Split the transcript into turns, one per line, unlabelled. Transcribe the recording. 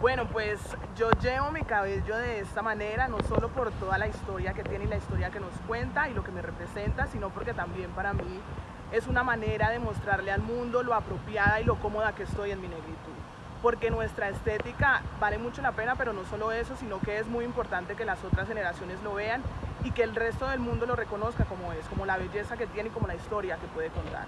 Bueno, pues yo llevo mi cabello de esta manera, no solo por toda la historia que tiene y la historia que nos cuenta y lo que me representa, sino porque también para mí es una manera de mostrarle al mundo lo apropiada y lo cómoda que estoy en mi negritud. Porque nuestra estética vale mucho la pena, pero no solo eso, sino que es muy importante que las otras generaciones lo vean y que el resto del mundo lo reconozca como es, como la belleza que tiene y como la historia que puede contar.